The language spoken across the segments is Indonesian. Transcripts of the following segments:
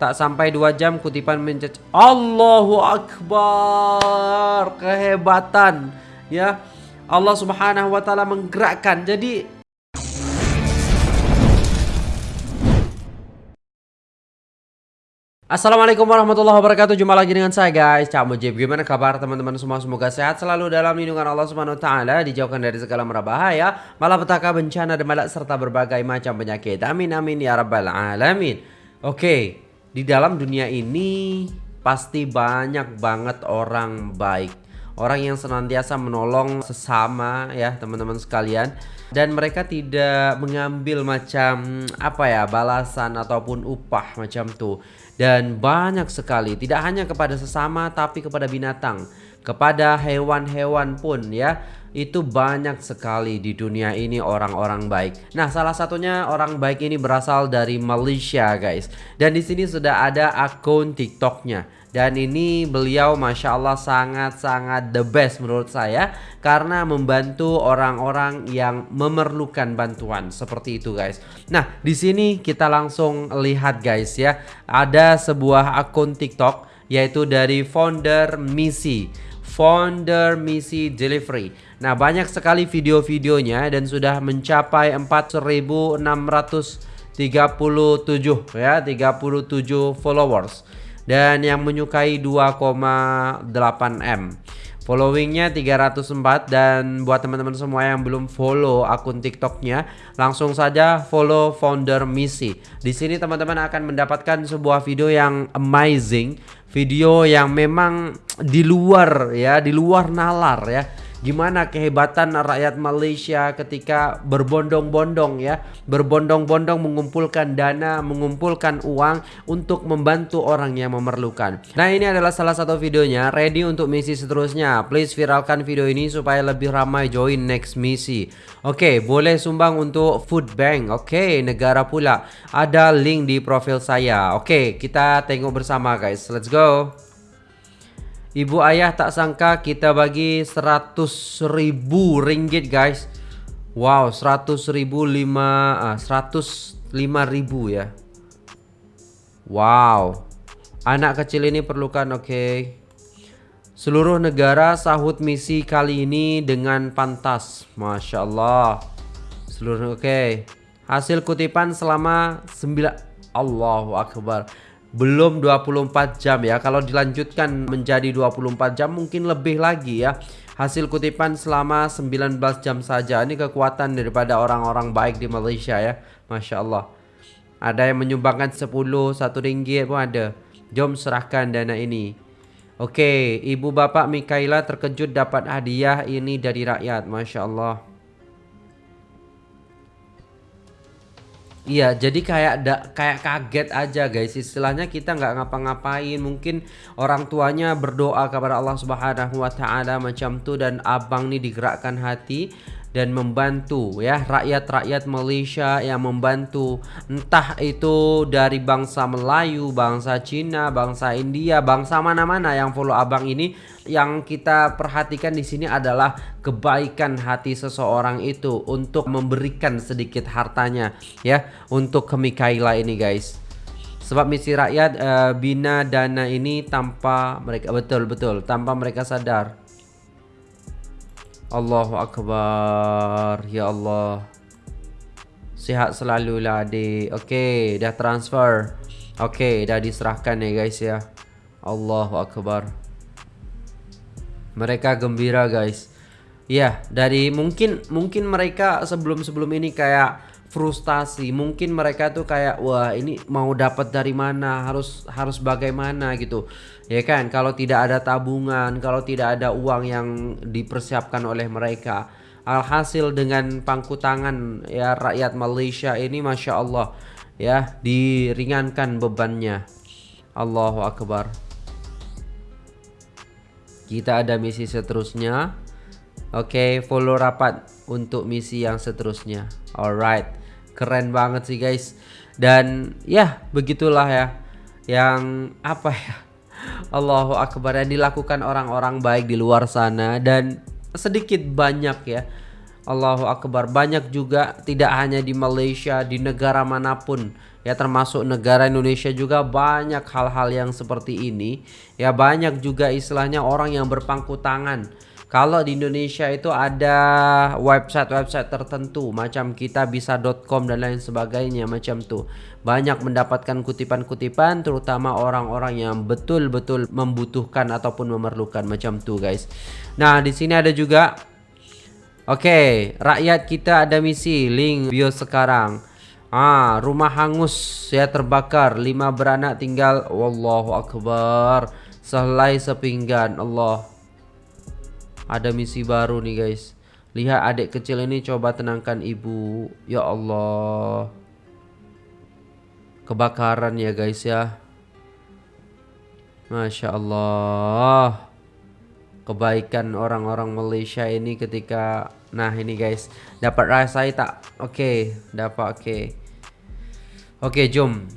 Tak sampai dua jam kutipan mencet Allahu Akbar. Kehebatan Ya. Allah subhanahu wa ta'ala menggerakkan. Jadi Assalamualaikum warahmatullahi wabarakatuh. Jumpa lagi dengan saya guys. Cak Mujib Gimana kabar teman-teman? Semua Semoga sehat selalu dalam lindungan Allah subhanahu wa ta'ala Dijauhkan dari segala bahaya Malapetaka bencana dan malak Serta berbagai macam penyakit. Amin amin ya rabbal alamin. Oke okay. Di dalam dunia ini pasti banyak banget orang baik. Orang yang senantiasa menolong sesama ya teman-teman sekalian. Dan mereka tidak mengambil macam apa ya balasan ataupun upah macam tuh dan banyak sekali tidak hanya kepada sesama tapi kepada binatang. Kepada hewan-hewan pun ya itu banyak sekali di dunia ini orang-orang baik. Nah, salah satunya orang baik ini berasal dari Malaysia, guys. Dan di sini sudah ada akun TikToknya. Dan ini beliau Masya Allah sangat-sangat the best menurut saya Karena membantu orang-orang yang memerlukan bantuan Seperti itu guys Nah di sini kita langsung lihat guys ya Ada sebuah akun TikTok Yaitu dari founder Misi Founder Misi Delivery. Nah, banyak sekali video-videonya dan sudah mencapai 4637 ya, 37 followers. Dan yang menyukai 2,8 M. Followingnya 304 dan buat teman-teman semua yang belum follow akun TikToknya, langsung saja follow founder Misi. Di sini teman-teman akan mendapatkan sebuah video yang amazing, video yang memang di luar ya, di luar nalar ya Gimana kehebatan rakyat Malaysia ketika berbondong-bondong ya? Berbondong-bondong mengumpulkan dana, mengumpulkan uang untuk membantu orang yang memerlukan. Nah ini adalah salah satu videonya. Ready untuk misi seterusnya? Please viralkan video ini supaya lebih ramai join next misi. Oke boleh sumbang untuk food bank. Oke negara pula. Ada link di profil saya. Oke kita tengok bersama guys. Let's go Ibu ayah tak sangka kita bagi 100 ribu ringgit guys. Wow 100 ribu 5 ah, 105 ribu ya. Wow. Anak kecil ini perlukan oke. Okay. Seluruh negara sahut misi kali ini dengan pantas. Masya Allah Seluruh oke. Okay. Hasil kutipan selama 9 Allahu Akbar belum 24 jam ya. Kalau dilanjutkan menjadi 24 jam mungkin lebih lagi ya. Hasil kutipan selama 19 jam saja. Ini kekuatan daripada orang-orang baik di Malaysia ya. Masya Allah. Ada yang menyumbangkan 10, 1 ringgit pun ada. Jom serahkan dana ini. Oke, ibu bapak Mikaela terkejut dapat hadiah ini dari rakyat. Masya Allah Iya, jadi kayak da, kayak kaget aja guys. Istilahnya kita nggak ngapa-ngapain. Mungkin orang tuanya berdoa kepada Allah Subhanahu wa taala macam tuh dan abang nih digerakkan hati dan membantu ya. Rakyat-rakyat Malaysia yang membantu. Entah itu dari bangsa Melayu, bangsa Cina, bangsa India, bangsa mana-mana yang follow abang ini. Yang kita perhatikan di sini adalah kebaikan hati seseorang itu untuk memberikan sedikit hartanya ya untuk ke Mikaela ini guys. Sebab misi rakyat uh, bina dana ini tanpa mereka betul betul tanpa mereka sadar Allahu Akbar. Ya Allah. Sihat selalu lah adik. Okay dah transfer. Okay dah diserahkan ya guys ya. Allahu Akbar. Mereka gembira guys Ya dari mungkin Mungkin mereka sebelum-sebelum ini kayak frustasi. Mungkin mereka tuh kayak wah ini mau dapat dari mana? Harus harus bagaimana? gitu. Ya kan? Kalau tidak ada tabungan kalau tidak ada uang yang dipersiapkan oleh mereka. Alhasil dengan pangku tangan ya rakyat Malaysia ini masya Allah ya diringankan bebannya. Allahu Akbar. Kita ada misi seterusnya Oke, okay, follow rapat untuk misi yang seterusnya. Alright keren banget sih guys dan ya begitulah ya yang apa ya Allahu Akbar yang dilakukan orang-orang baik di luar sana dan sedikit banyak ya Allahu Akbar. Banyak juga tidak hanya di Malaysia, di negara mana pun ya termasuk negara Indonesia juga banyak hal-hal yang seperti ini. Ya banyak juga istilahnya orang yang berpangku tangan. Kalau di Indonesia itu ada website-website tertentu macam kita bisa.com dan lain sebagainya macam tuh. Banyak mendapatkan kutipan-kutipan terutama orang-orang yang betul-betul membutuhkan ataupun memerlukan macam tuh guys. Nah, di sini ada juga Oke, okay, rakyat kita ada misi link bio sekarang. Ah, rumah hangus ya terbakar, lima beranak tinggal. Wallahu akbar. Sehelai sepinggan. Allah. Ada misi baru nih guys. Lihat adik kecil ini coba tenangkan ibu. Ya Allah. Kebakaran ya guys ya. Masya Allah kebaikan orang-orang Malaysia ini ketika nah ini guys dapat rasai tak oke okay, dapat oke okay. oke okay, jom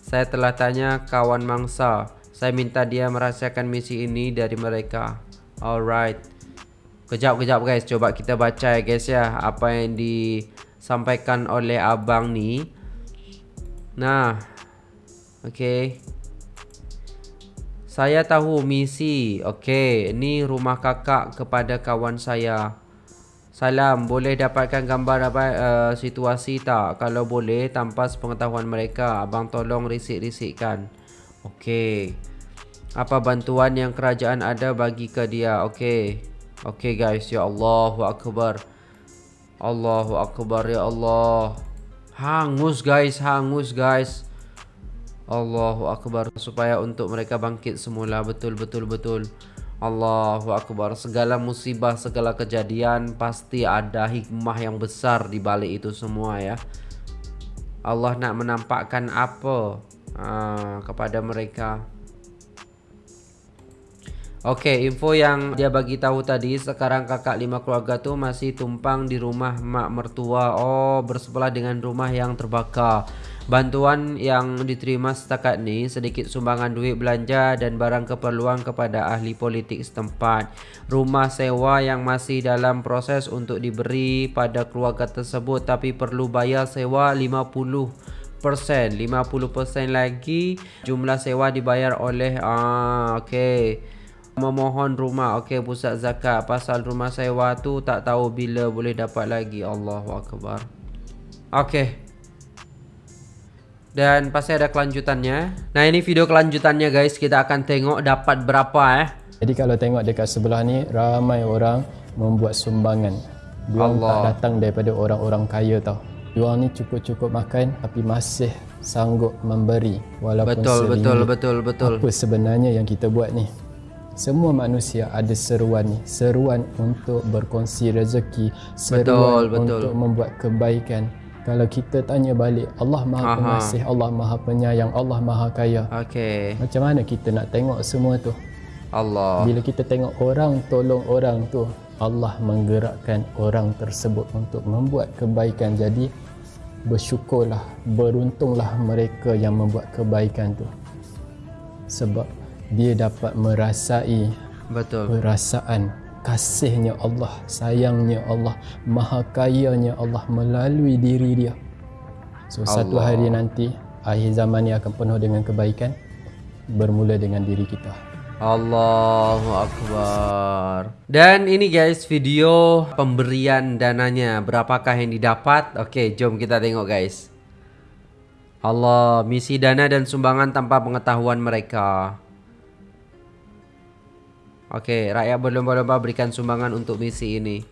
saya telah tanya kawan mangsa saya minta dia merasakan misi ini dari mereka alright kejap kejap guys coba kita baca ya guys ya apa yang disampaikan oleh abang ni nah okay. Saya tahu misi. Okey, ini rumah kakak kepada kawan saya. Salam, boleh dapatkan gambar apa uh, situasi tak? Kalau boleh, tanpa sepengetahuan mereka, abang tolong risik-risikkan. Okey. Apa bantuan yang kerajaan ada bagi ke dia? Okey. Okey guys, ya Allahu akbar. Allahu akbar ya Allah. Hangus guys, hangus guys. Allahu Akbar supaya untuk mereka bangkit semula betul betul betul Allahu Akbar segala musibah segala kejadian pasti ada hikmah yang besar di balik itu semua ya Allah nak menampakkan apa uh, kepada mereka Oke, info yang dia bagi tahu tadi sekarang kakak lima keluarga tuh masih tumpang di rumah mak mertua. Oh, bersebelah dengan rumah yang terbakar. Bantuan yang diterima setakat ni sedikit sumbangan duit belanja dan barang keperluan kepada ahli politik setempat. Rumah sewa yang masih dalam proses untuk diberi pada keluarga tersebut tapi perlu bayar sewa 50 50% lagi jumlah sewa dibayar oleh ah okey memohon rumah okey pusat zakat pasal rumah sewa tu tak tahu bila boleh dapat lagi Allahu akbar okey dan pasti ada kelanjutannya. Nah ini video kelanjutannya guys. Kita akan tengok dapat berapa eh. Jadi kalau tengok dekat sebelah ni ramai orang membuat sumbangan. Dia tak datang daripada orang-orang kaya tau. Dia ni cukup-cukup makan tapi masih sanggup memberi walaupun betul. Betul betul betul Apa sebenarnya yang kita buat ni? Semua manusia ada seruan ni. Seruan untuk berkongsi rezeki, seruan betul, betul. untuk membuat kebaikan kalau kita tanya balik Allah Maha Aha. Pengasih, Allah Maha Penyayang, Allah Maha Kaya. Okey. Macam mana kita nak tengok semua tu? Allah. Bila kita tengok orang tolong orang tu, Allah menggerakkan orang tersebut untuk membuat kebaikan. Jadi bersyukurlah, beruntunglah mereka yang membuat kebaikan tu. Sebab dia dapat merasai Betul. perasaan kasihnya Allah, sayangnya Allah, maha kayanya Allah melalui diri dia. So Allah. satu hari nanti akhir zaman ini akan penuh dengan kebaikan bermula dengan diri kita. Allahu Akbar Dan ini guys video pemberian dananya Berapakah yang didapat Oke jom kita tengok guys Allah misi dana dan sumbangan tanpa pengetahuan mereka Oke, rakyat berlomba-lomba berikan sumbangan untuk misi ini.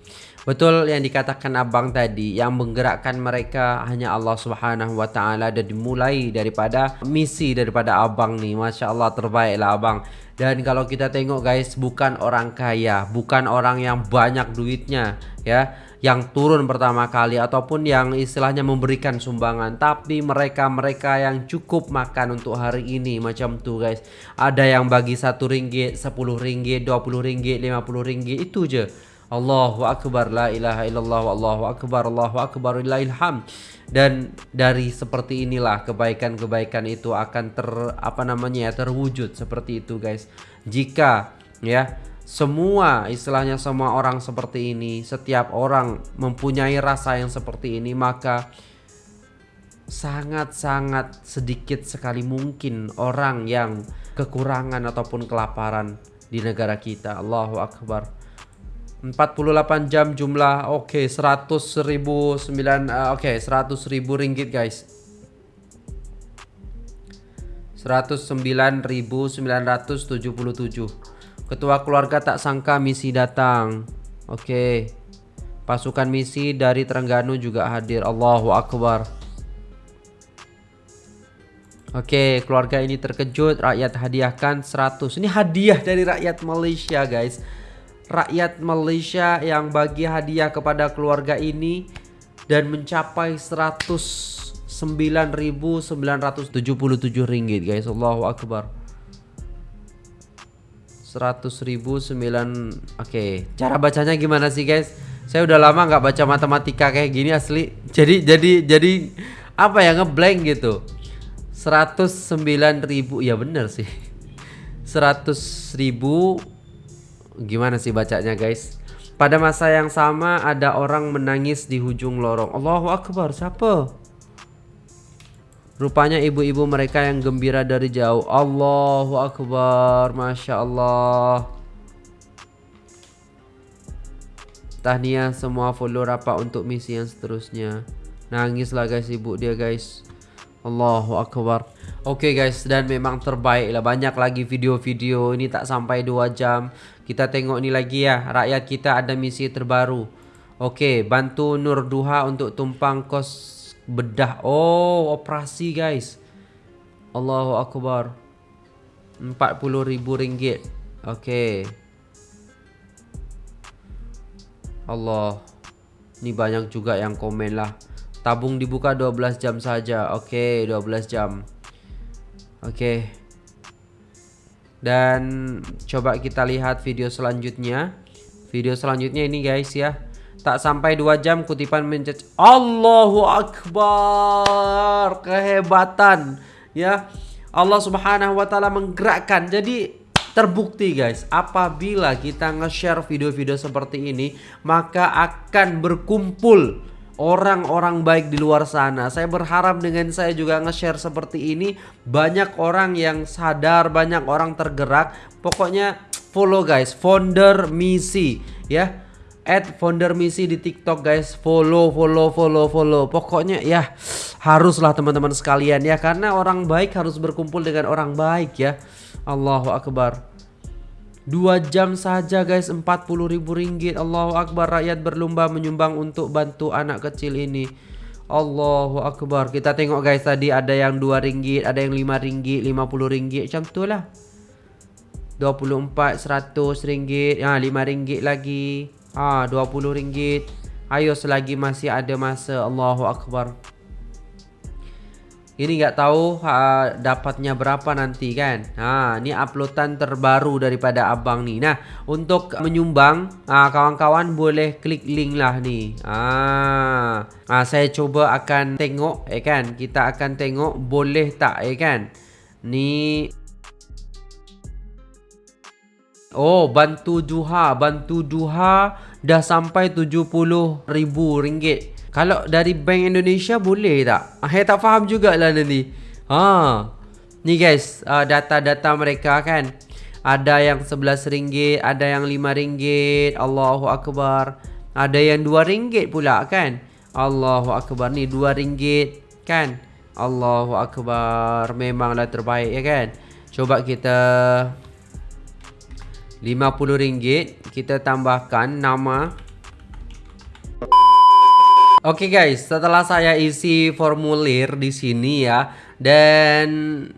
Betul yang dikatakan abang tadi, yang menggerakkan mereka hanya Allah Subhanahu wa taala dan dimulai daripada misi daripada abang nih. Masya Allah terbaiklah abang. Dan kalau kita tengok guys, bukan orang kaya, bukan orang yang banyak duitnya, ya yang turun pertama kali ataupun yang istilahnya memberikan sumbangan. Tapi mereka-mereka yang cukup makan untuk hari ini macam tuh guys. Ada yang bagi satu ringgit sepuluh ringgit dua puluh ringgit lima puluh ringgit itu je. Allahu Akbar la ilaha illallah Allahu Akbar Allahu Akbar ilham dan dari seperti inilah kebaikan-kebaikan itu akan ter apa namanya ya terwujud seperti itu guys. Jika ya semua istilahnya semua orang seperti ini, setiap orang mempunyai rasa yang seperti ini, maka sangat-sangat sedikit sekali mungkin orang yang kekurangan ataupun kelaparan di negara kita. Allahu Akbar. 48 jam jumlah oke okay, 100 ribu 9 uh, oke okay, 100 ribu ringgit guys 109.977 Ketua keluarga tak sangka misi datang Oke okay. Pasukan misi dari Terengganu juga hadir Allahu Akbar Oke, okay, keluarga ini terkejut, rakyat hadiahkan 100. Ini hadiah dari rakyat Malaysia, guys. Rakyat Malaysia yang bagi hadiah kepada keluarga ini dan mencapai 109.977 ringgit, guys. Allahu akbar. 100.000 9 Oke, cara bacanya gimana sih, guys? Saya udah lama nggak baca matematika kayak gini asli. Jadi jadi jadi apa ya ngeblank gitu. 109 ribu ya bener sih 100 ribu gimana sih bacanya guys pada masa yang sama ada orang menangis di ujung lorong Allahu Akbar siapa Rupanya ibu-ibu mereka yang gembira dari jauh. Allahu Akbar Masya Allah. Tahniah semua follow rapat untuk misi yang seterusnya. Nangislah guys ibu dia guys. Allahu Akbar. Oke okay guys dan memang terbaik lah. Banyak lagi video-video. Ini tak sampai 2 jam. Kita tengok ni lagi ya. Rakyat kita ada misi terbaru. Oke okay, bantu Nur Duha untuk tumpang kos bedah Oh operasi guys Allahu Akbar RM40,000 Oke okay. Allah Ini banyak juga yang komen lah Tabung dibuka 12 jam saja. Oke, okay, 12 jam. Oke. Okay. Dan coba kita lihat video selanjutnya. Video selanjutnya ini guys ya. Tak sampai 2 jam kutipan mencet Allahu Akbar. Kehebatan ya. Allah Subhanahu wa taala menggerakkan. Jadi terbukti guys, apabila kita nge-share video-video seperti ini, maka akan berkumpul orang-orang baik di luar sana. Saya berharap dengan saya juga nge-share seperti ini banyak orang yang sadar, banyak orang tergerak. Pokoknya follow guys, founder misi ya. Add founder misi di TikTok guys. Follow, follow, follow, follow. Pokoknya ya haruslah teman-teman sekalian ya. Karena orang baik harus berkumpul dengan orang baik ya. Allahu akbar. Dua jam saja guys. 40 ribu ringgit. Allahu Akbar. Rakyat berlomba menyumbang untuk bantu anak kecil ini. Allahu Akbar. Kita tengok guys tadi ada yang 2 ringgit Ada yang 5 ringgit 50 ringgit. Macam tu lah. 24 100 ringgit. Ha, 5 ringgit lagi ha, 20 ringgit. Ayo selagi masih ada masa Allahu Akbar. Ini nggak tahu ha, dapatnya berapa nanti kan? Ha, Ini uploadan terbaru daripada abang nih Nah untuk menyumbang Kawan-kawan boleh klik link lah nih ha, ha, Saya coba akan tengok eh kan? Kita akan tengok boleh tak eh kan? Ni Oh bantu duha Bantu duha dah sampai 70 ribu ringgit kalau dari Bank Indonesia boleh tak? Saya tak faham jugalah nanti. Ha. Ni guys, uh, data-data mereka kan. Ada yang RM11, ada yang RM5. Allahu Akbar. Ada yang RM2 pula kan? Allahu Akbar. Ni RM2 kan? Allahu Akbar. Memanglah terbaik ya kan? Coba kita RM50 kita tambahkan nama. Oke okay guys, setelah saya isi formulir di sini ya dan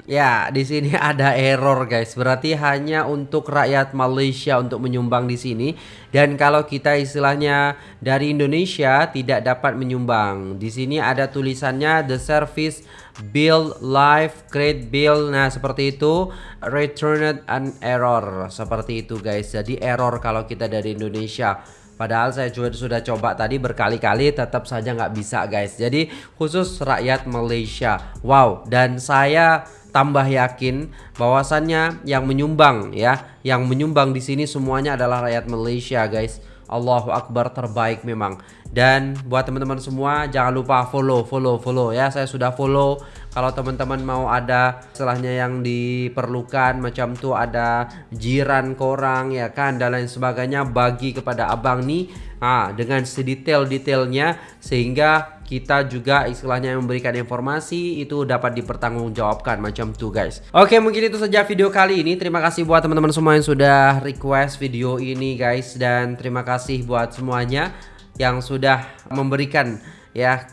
ya di sini ada error guys. Berarti hanya untuk rakyat Malaysia untuk menyumbang di sini dan kalau kita istilahnya dari Indonesia tidak dapat menyumbang. Di sini ada tulisannya the service bill live create bill. Nah, seperti itu returned an error. Seperti itu guys. Jadi error kalau kita dari Indonesia. Padahal saya juga sudah coba tadi berkali-kali tetap saja nggak bisa guys. Jadi khusus rakyat Malaysia. Wow. Dan saya tambah yakin bahwasannya yang menyumbang ya, yang menyumbang di sini semuanya adalah rakyat Malaysia, guys. Allahu Akbar terbaik memang. Dan buat teman-teman semua jangan lupa follow, follow, follow ya. Saya sudah follow. Kalau teman-teman mau ada setelahnya yang diperlukan macam tuh ada jiran korang ya kan dan lain sebagainya bagi kepada abang nih ah dengan sedetail-detailnya sehingga kita juga istilahnya memberikan informasi itu dapat dipertanggungjawabkan macam tuh guys. Oke, mungkin itu saja video kali ini. Terima kasih buat teman-teman semua yang sudah request video ini guys dan terima kasih buat semuanya yang sudah memberikan ya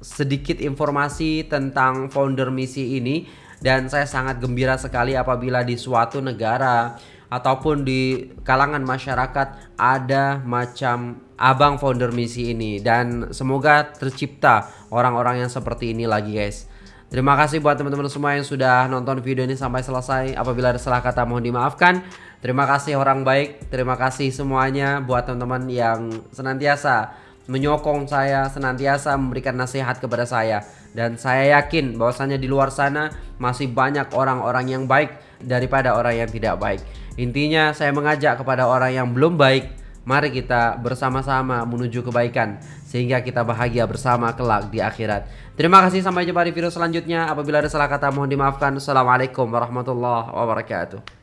sedikit informasi tentang founder misi ini dan saya sangat gembira sekali apabila di suatu negara ataupun di kalangan masyarakat ada macam abang founder misi ini dan semoga tercipta orang-orang yang seperti ini lagi guys. Terima kasih buat teman-teman semua yang sudah nonton video ini sampai selesai. Apabila ada salah kata mohon dimaafkan. Terima kasih orang baik. Terima kasih semuanya buat teman-teman yang senantiasa menyokong saya, senantiasa memberikan nasihat kepada saya. Dan saya yakin bahwasanya di luar sana masih banyak orang-orang yang baik daripada orang yang tidak baik. Intinya saya mengajak kepada orang yang belum baik, mari kita bersama-sama menuju kebaikan sehingga kita bahagia bersama kelak di akhirat. Terima kasih sampai jumpa di video selanjutnya. Apabila ada salah kata mohon dimaafkan. Assalamualaikum warahmatullahi wabarakatuh.